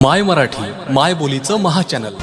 माय मराठी माय बोलीचं महाचॅनल